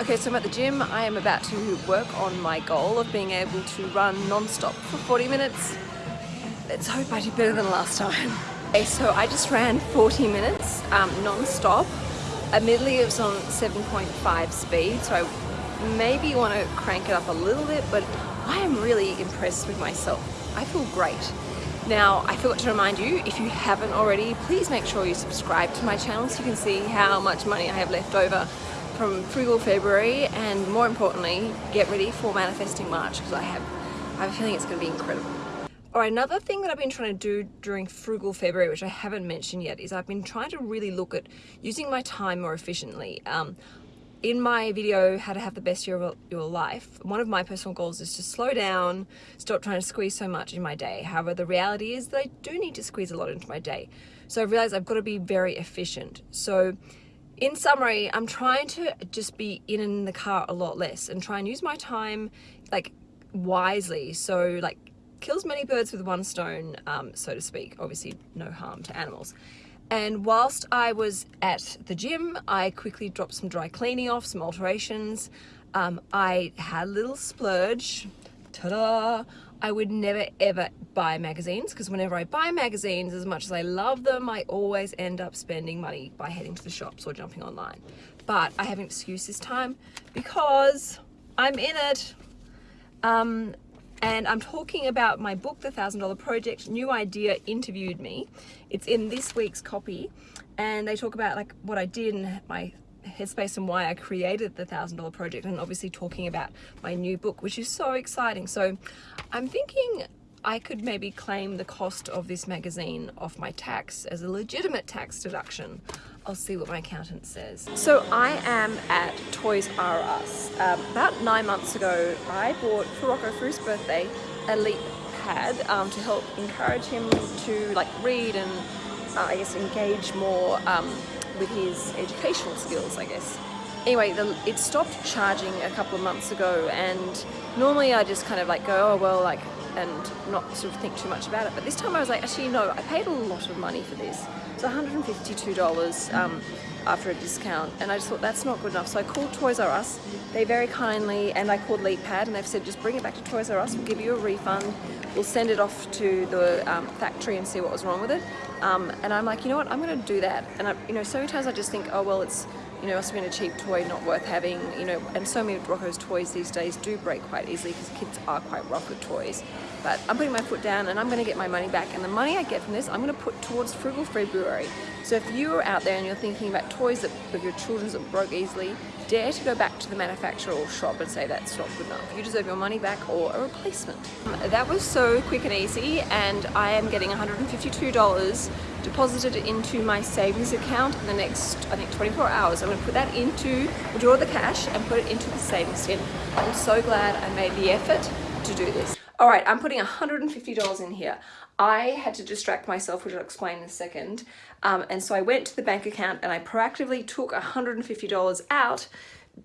Okay, so I'm at the gym. I am about to work on my goal of being able to run non-stop for 40 minutes. Let's hope I do better than last time. Okay, so I just ran 40 minutes um, non-stop. Admittedly, it was on 7.5 speed, so I maybe want to crank it up a little bit, but I am really impressed with myself. I feel great. Now, I forgot to remind you, if you haven't already, please make sure you subscribe to my channel so you can see how much money I have left over from Frugal February and more importantly get ready for Manifesting March because I have, I have a feeling it's going to be incredible. Alright, another thing that I've been trying to do during Frugal February, which I haven't mentioned yet, is I've been trying to really look at using my time more efficiently. Um, in my video, How to Have the Best Year of Your Life, one of my personal goals is to slow down, stop trying to squeeze so much in my day. However, the reality is that I do need to squeeze a lot into my day. So I've realized I've got to be very efficient. So in summary, I'm trying to just be in in the car a lot less and try and use my time like wisely. So like kills many birds with one stone, um, so to speak. Obviously no harm to animals. And whilst I was at the gym, I quickly dropped some dry cleaning off, some alterations. Um, I had a little splurge, ta-da, I would never ever buy magazines because whenever I buy magazines, as much as I love them, I always end up spending money by heading to the shops or jumping online. But I have an excuse this time because I'm in it. Um, and I'm talking about my book, The Thousand Dollar Project. New Idea interviewed me. It's in this week's copy, and they talk about like what I did and my headspace and why I created the thousand dollar project and obviously talking about my new book which is so exciting so I'm thinking I could maybe claim the cost of this magazine off my tax as a legitimate tax deduction I'll see what my accountant says. So I am at Toys R Us. Um, about nine months ago, I bought for Rocco for his birthday a Leap pad um, to help encourage him to like read and uh, I guess engage more um, with his educational skills, I guess. Anyway, the, it stopped charging a couple of months ago and normally I just kind of like go, oh well, like, and not sort of think too much about it. But this time I was like, actually, no, I paid a lot of money for this. It's $152 um, after a discount and I just thought that's not good enough. So I called Toys R Us. They very kindly, and I called LeapPad and they've said just bring it back to Toys R Us, we'll give you a refund. We'll send it off to the um, factory and see what was wrong with it. Um, and I'm like, you know what, I'm gonna do that. And I, you know, so many times I just think, oh, well, it's, you know, must have been a cheap toy, not worth having, you know, and so many of Rocco's toys these days do break quite easily because kids are quite rough with toys. But I'm putting my foot down and I'm gonna get my money back. And the money I get from this, I'm gonna put towards Frugal February. So if you're out there and you're thinking about toys that, of your children's that broke easily, dare to go back to the manufacturer or shop and say that's not good enough. You deserve your money back or a replacement. Um, that was so quick and easy and I am getting $152 deposited into my savings account in the next, I think 24 hours. I'm gonna put that into, withdraw the cash and put it into the savings tin. I'm so glad I made the effort to do this. All right, I'm putting $150 in here. I had to distract myself, which I'll explain in a second. Um, and so I went to the bank account and I proactively took $150 out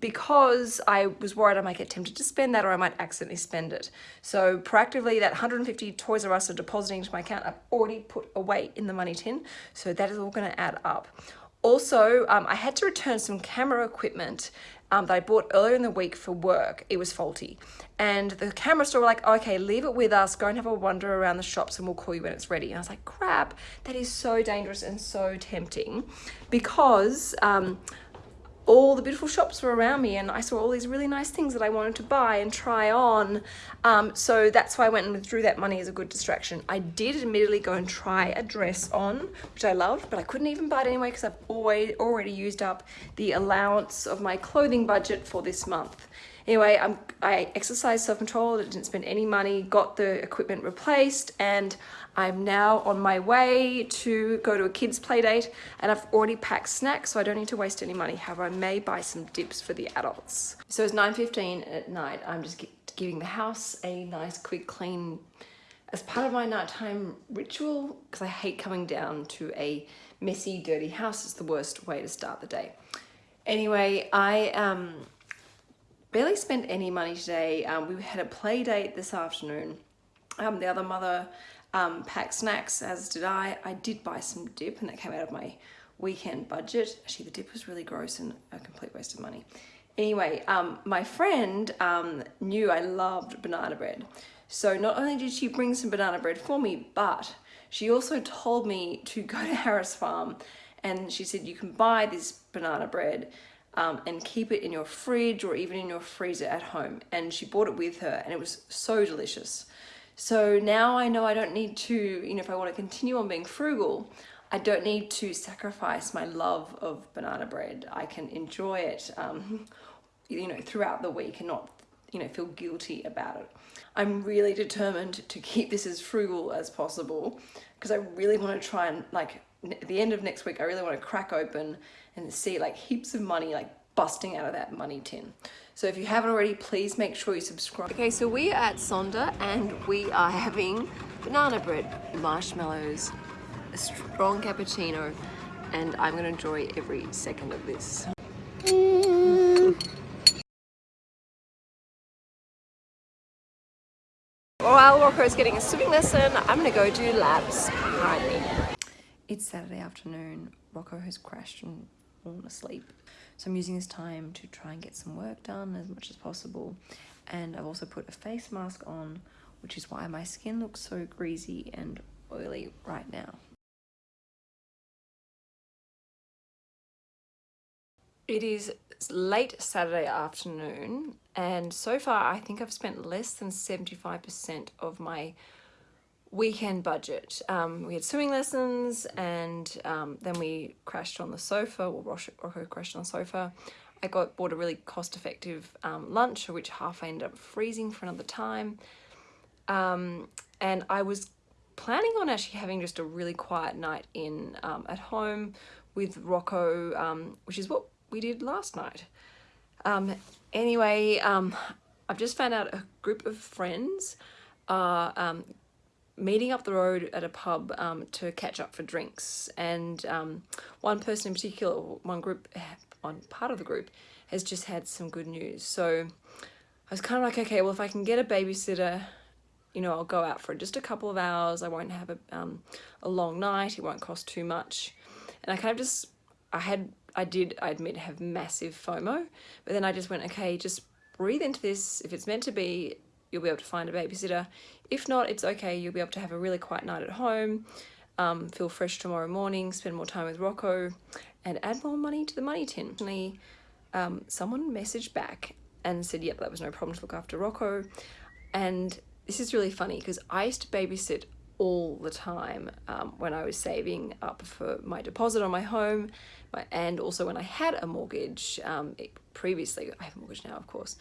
because I was worried I might get tempted to spend that or I might accidentally spend it. So proactively that 150 Toys R Us are depositing into my account I've already put away in the money tin. So that is all going to add up. Also, um, I had to return some camera equipment um, that I bought earlier in the week for work, it was faulty. And the camera store were like, okay, leave it with us, go and have a wander around the shops and we'll call you when it's ready. And I was like, crap, that is so dangerous and so tempting because um, all the beautiful shops were around me and I saw all these really nice things that I wanted to buy and try on. Um, so that's why I went and withdrew that money as a good distraction. I did admittedly go and try a dress on, which I loved, but I couldn't even buy it anyway because I've always already used up the allowance of my clothing budget for this month. Anyway, I'm, I exercised self-control, I didn't spend any money, got the equipment replaced, and I'm now on my way to go to a kid's play date, and I've already packed snacks, so I don't need to waste any money. However, I may buy some dips for the adults. So it's 9.15 at night. I'm just giving the house a nice quick clean as part of my nighttime ritual, because I hate coming down to a messy, dirty house. It's the worst way to start the day. Anyway, I um, barely spent any money today. Um, we had a play date this afternoon. Um, the other mother um, packed snacks, as did I. I did buy some dip and that came out of my weekend budget. Actually, the dip was really gross and a complete waste of money. Anyway, um, my friend um, knew I loved banana bread. So not only did she bring some banana bread for me, but she also told me to go to Harris Farm and she said you can buy this banana bread um, and keep it in your fridge or even in your freezer at home. And she bought it with her and it was so delicious. So now I know I don't need to, you know, if I want to continue on being frugal, I don't need to sacrifice my love of banana bread. I can enjoy it, um, you know, throughout the week and not, you know, feel guilty about it. I'm really determined to keep this as frugal as possible because I really want to try and like at the end of next week, I really want to crack open and see like heaps of money like busting out of that money tin. So if you haven't already, please make sure you subscribe. Okay, so we are at Sonder and we are having banana bread, marshmallows, a strong cappuccino, and I'm gonna enjoy every second of this. While Rocco's getting a swimming lesson, I'm gonna go do laps behind me. It's Saturday afternoon. Rocco has crashed and fallen asleep. So I'm using this time to try and get some work done as much as possible. And I've also put a face mask on, which is why my skin looks so greasy and oily right now. It is late Saturday afternoon and so far I think I've spent less than 75% of my weekend budget. Um, we had swimming lessons and um, then we crashed on the sofa, or Rocco crashed on the sofa. I got bought a really cost-effective um, lunch, which half I ended up freezing for another time. Um, and I was planning on actually having just a really quiet night in um, at home with Rocco, um, which is what we did last night. anyway, I've just found out a group of friends are meeting up the road at a pub um, to catch up for drinks and um, one person in particular, one group, one part of the group has just had some good news. So I was kind of like, okay, well if I can get a babysitter, you know, I'll go out for just a couple of hours. I won't have a, um, a long night. It won't cost too much. And I kind of just, I had, I did, I admit, have massive FOMO, but then I just went, okay, just breathe into this. If it's meant to be, you'll be able to find a babysitter. If not, it's okay. You'll be able to have a really quiet night at home, um, feel fresh tomorrow morning, spend more time with Rocco, and add more money to the money tin. Um, someone messaged back and said, yep, that was no problem to look after Rocco. And this is really funny because I used to babysit all the time um, when I was saving up for my deposit on my home and also when I had a mortgage um, previously, I have a mortgage now of course,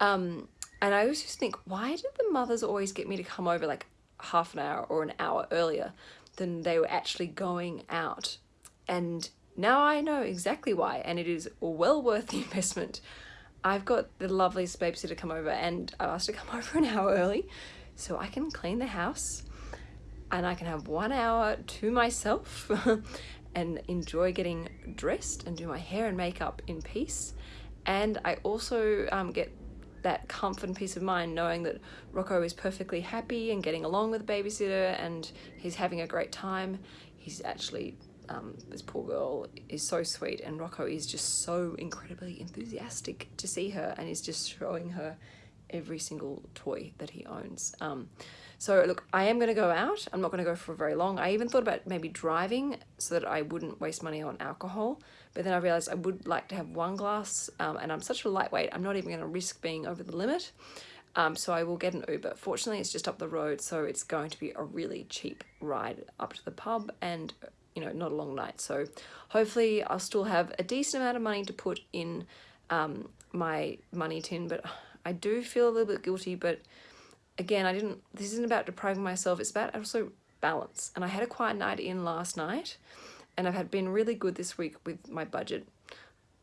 um, and I always just think, why did the mothers always get me to come over like half an hour or an hour earlier than they were actually going out? And now I know exactly why, and it is well worth the investment. I've got the loveliest babysitter to come over and I asked her to come over an hour early so I can clean the house and I can have one hour to myself and enjoy getting dressed and do my hair and makeup in peace. And I also um, get that comfort and peace of mind knowing that Rocco is perfectly happy and getting along with the babysitter and he's having a great time. He's actually, um, this poor girl is so sweet and Rocco is just so incredibly enthusiastic to see her and is just showing her every single toy that he owns. Um, so look, I am going to go out. I'm not going to go for very long. I even thought about maybe driving so that I wouldn't waste money on alcohol. But then I realized I would like to have one glass um, and I'm such a lightweight. I'm not even going to risk being over the limit. Um, so I will get an Uber. Fortunately, it's just up the road, so it's going to be a really cheap ride up to the pub and, you know, not a long night. So hopefully I'll still have a decent amount of money to put in um, my money tin, but I do feel a little bit guilty, but again, I didn't, this isn't about depriving myself, it's about also balance. And I had a quiet night in last night and I've had been really good this week with my budget.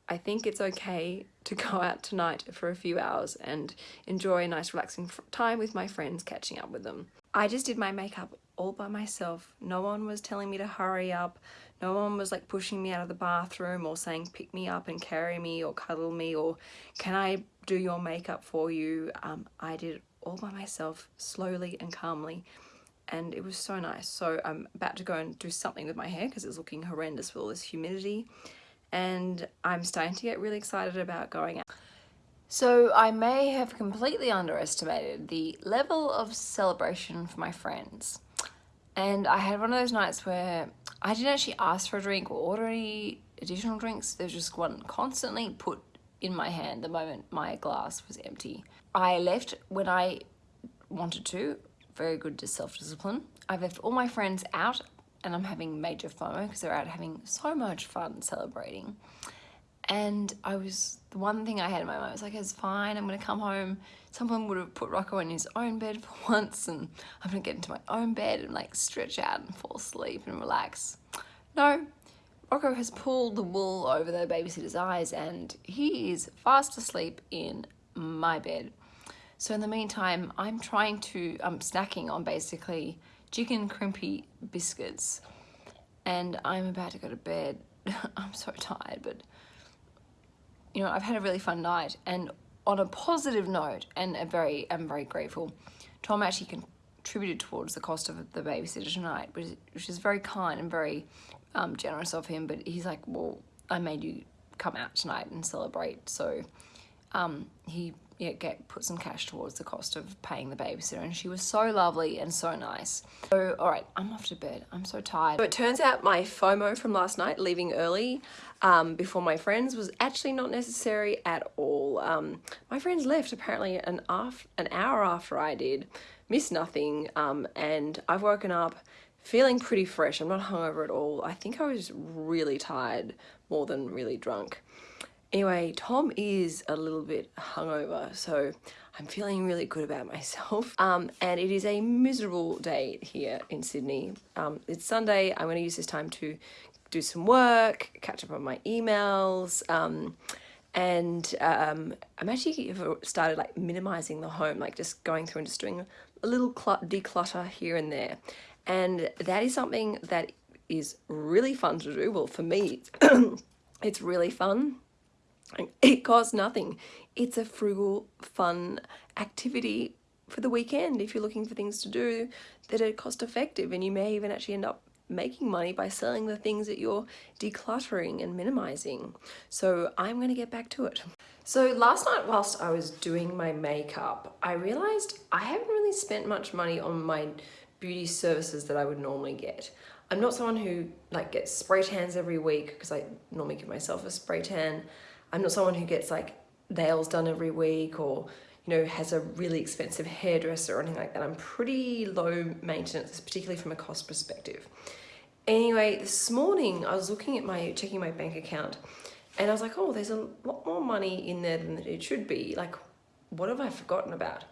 I think it's okay to go out tonight for a few hours and enjoy a nice relaxing time with my friends, catching up with them. I just did my makeup all by myself. No one was telling me to hurry up. No one was like pushing me out of the bathroom or saying pick me up and carry me or cuddle me or can I do your makeup for you. Um, I did it all by myself slowly and calmly and it was so nice so I'm about to go and do something with my hair because it's looking horrendous with all this humidity and I'm starting to get really excited about going out. So I may have completely underestimated the level of celebration for my friends. And I had one of those nights where I didn't actually ask for a drink or order any additional drinks. There's just one constantly put in my hand the moment my glass was empty. I left when I wanted to, very good to self-discipline. I've left all my friends out and I'm having major FOMO because they're out having so much fun celebrating. And I was, the one thing I had in my mind was like, it's fine, I'm gonna come home. Someone would have put Rocco in his own bed for once and I'm gonna get into my own bed and like stretch out and fall asleep and relax. No, Rocco has pulled the wool over the babysitter's eyes and he is fast asleep in my bed. So in the meantime, I'm trying to, I'm snacking on basically chicken crimpy biscuits and I'm about to go to bed. I'm so tired, but you know, I've had a really fun night and on a positive note and a very, I'm very grateful, Tom actually contributed towards the cost of the babysitter tonight, which, which is very kind and very um, generous of him, but he's like, well, I made you come out tonight and celebrate. So um, he yeah, get put some cash towards the cost of paying the babysitter and she was so lovely and so nice. So all right, I'm off to bed. I'm so tired. So it turns out my FOMO from last night, leaving early um, before my friends, was actually not necessary at all. Um, my friends left apparently an, an hour after I did, missed nothing, um, and I've woken up feeling pretty fresh. I'm not hungover at all. I think I was really tired more than really drunk. Anyway, Tom is a little bit hungover, so I'm feeling really good about myself. Um, and it is a miserable day here in Sydney. Um, it's Sunday. I'm going to use this time to do some work, catch up on my emails, um, and um, I'm actually started like minimizing the home, like just going through and just doing a little declutter here and there. And that is something that is really fun to do. Well, for me, it's really fun it costs nothing. It's a frugal, fun activity for the weekend if you're looking for things to do that are cost effective and you may even actually end up making money by selling the things that you're decluttering and minimizing. So I'm going to get back to it. So last night whilst I was doing my makeup, I realized I haven't really spent much money on my beauty services that I would normally get. I'm not someone who like gets spray tans every week because I normally give myself a spray tan. I'm not someone who gets like nails done every week or you know has a really expensive hairdresser or anything like that. I'm pretty low maintenance, particularly from a cost perspective. Anyway, this morning I was looking at my, checking my bank account and I was like, oh, there's a lot more money in there than it should be. Like, what have I forgotten about?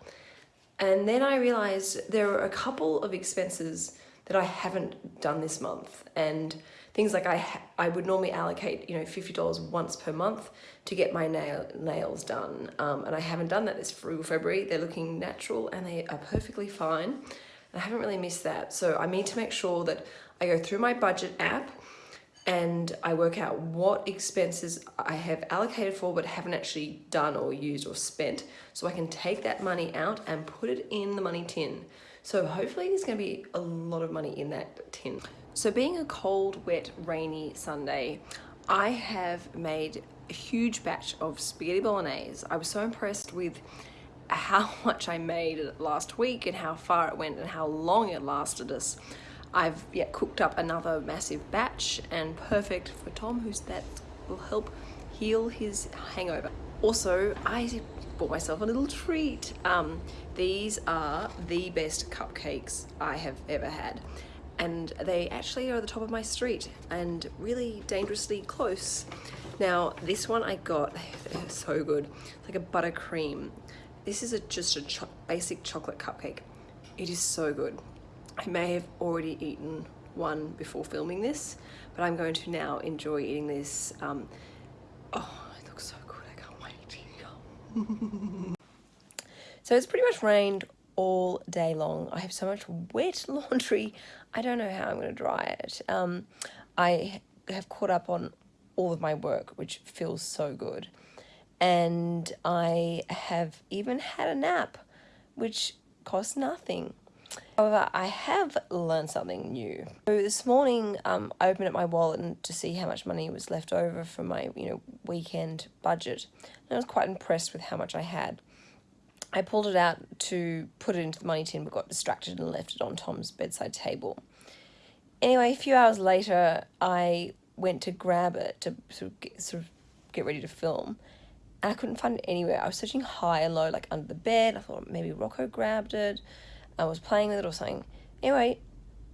And then I realized there are a couple of expenses that I haven't done this month. And things like I, I would normally allocate, you know, $50 once per month to get my nail, nails done. Um, and I haven't done that this February. They're looking natural and they are perfectly fine. I haven't really missed that. So I need to make sure that I go through my budget app and I work out what expenses I have allocated for but haven't actually done or used or spent so I can take that money out and put it in the money tin. So hopefully there's going to be a lot of money in that tin. So being a cold, wet, rainy Sunday, I have made a huge batch of spaghetti bolognese. I was so impressed with how much I made last week and how far it went and how long it lasted us. I've yeah, cooked up another massive batch and perfect for Tom, who's that will help heal his hangover. Also, I bought myself a little treat. Um, these are the best cupcakes I have ever had and they actually are at the top of my street and really dangerously close. Now this one I got, they're so good, it's like a buttercream. This is a, just a cho basic chocolate cupcake. It is so good. I may have already eaten one before filming this, but I'm going to now enjoy eating this. Um, oh, it looks so good, I can't wait. so it's pretty much rained all day long. I have so much wet laundry. I don't know how I'm going to dry it. Um, I have caught up on all of my work, which feels so good. And I have even had a nap, which costs nothing. However, I have learned something new. So this morning, um, I opened up my wallet to see how much money was left over from my, you know, weekend budget. And I was quite impressed with how much I had. I pulled it out to put it into the money tin, but got distracted and left it on Tom's bedside table. Anyway, a few hours later, I went to grab it to sort of get, sort of get ready to film, and I couldn't find it anywhere. I was searching high and low, like under the bed. I thought maybe Rocco grabbed it. I was playing with it or something. Anyway,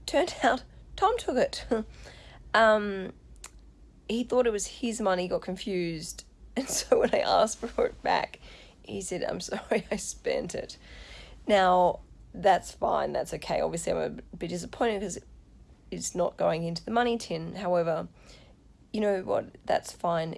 turned out Tom took it. um, he thought it was his money, got confused, and so when I asked for it back, he said, I'm sorry, I spent it. Now, that's fine, that's okay. Obviously, I'm a bit disappointed because it's not going into the money tin. However, you know what, that's fine.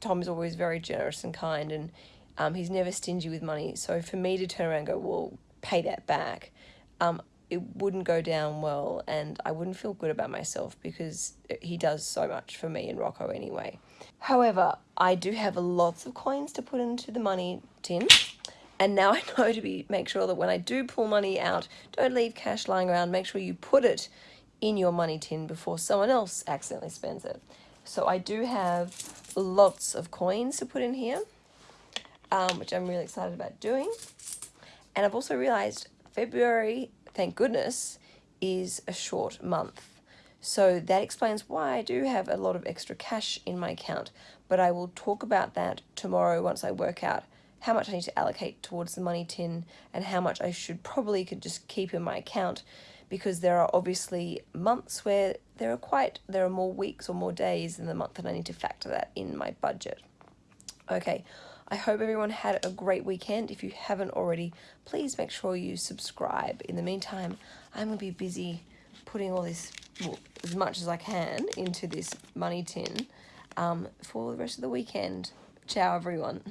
Tom is always very generous and kind, and um, he's never stingy with money. So for me to turn around and go, well, pay that back, um, it wouldn't go down well, and I wouldn't feel good about myself because he does so much for me and Rocco anyway. However, I do have lots of coins to put into the money tin. And now I know to be make sure that when I do pull money out, don't leave cash lying around. Make sure you put it in your money tin before someone else accidentally spends it. So I do have lots of coins to put in here, um, which I'm really excited about doing. And I've also realized February, thank goodness, is a short month. So that explains why I do have a lot of extra cash in my account, but I will talk about that tomorrow once I work out how much I need to allocate towards the money tin and how much I should probably could just keep in my account because there are obviously months where there are quite there are more weeks or more days in the month and I need to factor that in my budget. Okay, I hope everyone had a great weekend. If you haven't already, please make sure you subscribe. In the meantime, I'm going to be busy putting all this, well, as much as I can, into this money tin um, for the rest of the weekend. Ciao, everyone.